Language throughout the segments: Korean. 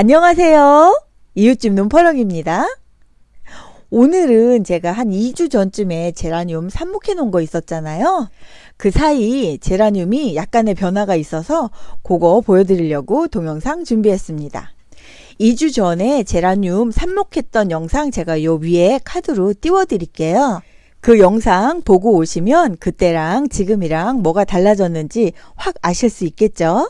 안녕하세요. 이웃집 눈퍼렁입니다. 오늘은 제가 한 2주 전쯤에 제라늄 삽목해 놓은 거 있었잖아요. 그 사이 제라늄이 약간의 변화가 있어서 그거 보여드리려고 동영상 준비했습니다. 2주 전에 제라늄 삽목했던 영상 제가 요 위에 카드로 띄워 드릴게요. 그 영상 보고 오시면 그때랑 지금이랑 뭐가 달라졌는지 확 아실 수 있겠죠?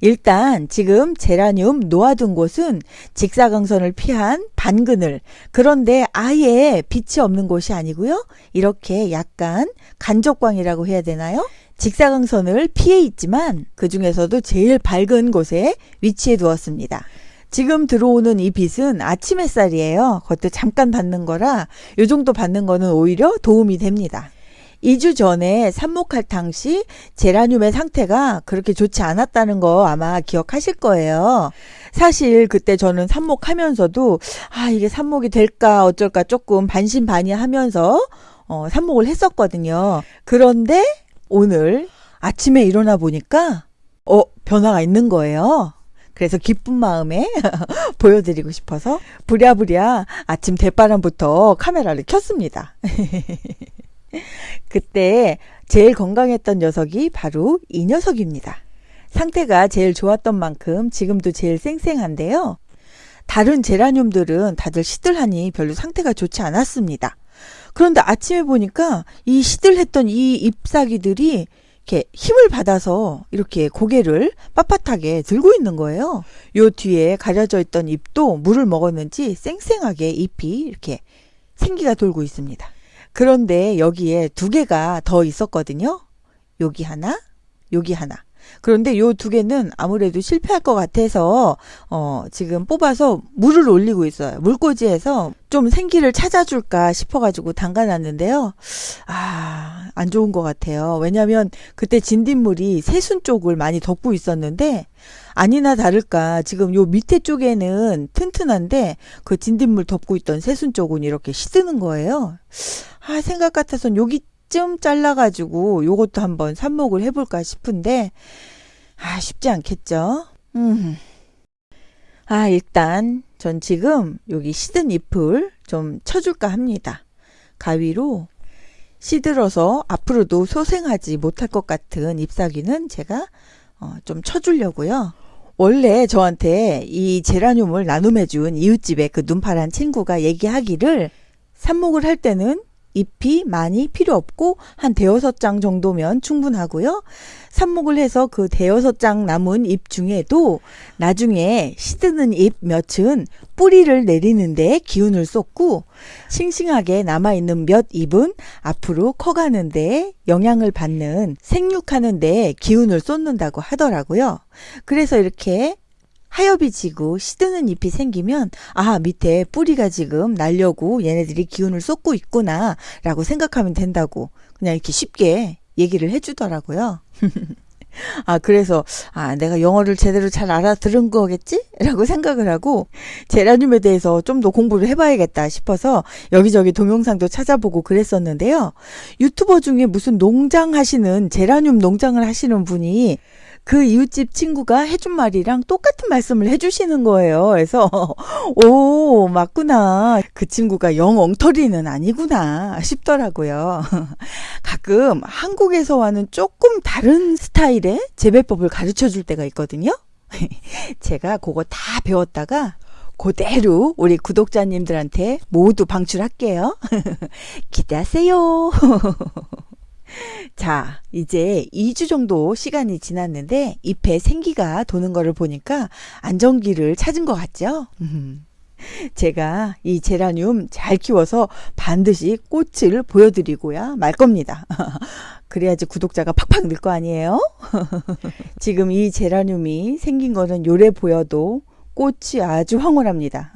일단 지금 제라늄 놓아둔 곳은 직사광선을 피한 반그늘 그런데 아예 빛이 없는 곳이 아니고요. 이렇게 약간 간접광이라고 해야 되나요? 직사광선을 피해 있지만 그 중에서도 제일 밝은 곳에 위치해 두었습니다. 지금 들어오는 이 빛은 아침 햇살이에요. 그것도 잠깐 받는 거라 요 정도 받는 거는 오히려 도움이 됩니다. 2주 전에 삽목할 당시 제라늄의 상태가 그렇게 좋지 않았다는 거 아마 기억하실 거예요. 사실 그때 저는 삽목하면서도 아 이게 삽목이 될까 어쩔까 조금 반신반의하면서 어, 삽목을 했었거든요. 그런데 오늘 아침에 일어나 보니까 어 변화가 있는 거예요. 그래서 기쁜 마음에 보여드리고 싶어서 부랴부랴 아침 대바람부터 카메라를 켰습니다. 그때 제일 건강했던 녀석이 바로 이 녀석입니다. 상태가 제일 좋았던 만큼 지금도 제일 쌩쌩한데요. 다른 제라늄들은 다들 시들하니 별로 상태가 좋지 않았습니다. 그런데 아침에 보니까 이 시들했던 이 잎사귀들이 이렇게 힘을 받아서 이렇게 고개를 빳빳하게 들고 있는 거예요. 요 뒤에 가려져 있던 잎도 물을 먹었는지 쌩쌩하게 잎이 이렇게 생기가 돌고 있습니다. 그런데 여기에 두 개가 더 있었거든요. 여기 하나, 여기 하나. 그런데 요 두 개는 아무래도 실패할 것 같아서 어 지금 뽑아서 물을 올리고 있어요. 물꽂이에서 좀 생기를 찾아줄까 싶어가지고 담가놨는데요. 아, 안 좋은 것 같아요. 왜냐면 그때 진딧물이 새순 쪽을 많이 덮고 있었는데 아니나 다를까 지금 요 밑에 쪽에는 튼튼한데 그 진딧물 덮고 있던 새순 쪽은 이렇게 시드는 거예요. 아, 생각 같아선 여기쯤 잘라가지고 요것도 한번 삽목을 해볼까 싶은데, 아, 쉽지 않겠죠? 음. 아, 일단 전 지금 여기 시든 잎을 좀 쳐줄까 합니다. 가위로 시들어서 앞으로도 소생하지 못할 것 같은 잎사귀는 제가 어, 좀 쳐주려고요. 원래 저한테 이 제라늄을 나눔해준 이웃집의 그 눈파란 친구가 얘기하기를 삽목을 할 때는 잎이 많이 필요 없고 한 대여섯 장 정도면 충분하고요. 삽목을 해서 그 대여섯 장 남은 잎 중에도 나중에 시드는 잎 몇은 뿌리를 내리는데 기운을 쏟고 싱싱하게 남아있는 몇 잎은 앞으로 커가는데 영향을 받는 생육하는데 기운을 쏟는다고 하더라고요. 그래서 이렇게 하엽이 지고 시드는 잎이 생기면 아 밑에 뿌리가 지금 날려고 얘네들이 기운을 쏟고 있구나 라고 생각하면 된다고 그냥 이렇게 쉽게 얘기를 해주더라고요. 아, 그래서, 아, 내가 영어를 제대로 잘 알아들은 거겠지? 라고 생각을 하고, 제라늄에 대해서 좀 더 공부를 해봐야겠다 싶어서 여기저기 동영상도 찾아보고 그랬었는데요. 유튜버 중에 무슨 농장 하시는, 제라늄 농장을 하시는 분이 그 이웃집 친구가 해준 말이랑 똑같은 말씀을 해주시는 거예요. 그래서, 오, 맞구나. 그 친구가 영 엉터리는 아니구나 싶더라고요. 가끔 한국에서와는 조금 다른 스타일의 재배법을 가르쳐 줄 때가 있거든요. 제가 그거 다 배웠다가 그대로 우리 구독자님들한테 모두 방출할게요. 기대하세요. 자, 이제 2주 정도 시간이 지났는데 잎에 생기가 도는 거를 보니까 안정기를 찾은 것 같죠? 제가 이 제라늄 잘 키워서 반드시 꽃을 보여드리고야 말 겁니다. 그래야지 구독자가 팍팍 늘 거 아니에요? 지금 이 제라늄이 생긴 거는 요래 보여도 꽃이 아주 황홀합니다.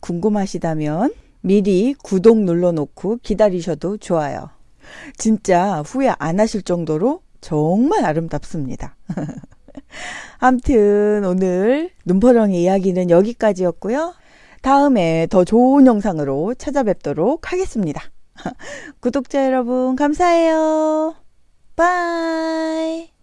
궁금하시다면 미리 구독 눌러놓고 기다리셔도 좋아요. 진짜 후회 안 하실 정도로 정말 아름답습니다. 암튼 오늘 눈퍼렁이 이야기는 여기까지였고요. 다음에 더 좋은 영상으로 찾아뵙도록 하겠습니다. 구독자 여러분 감사해요. 빠이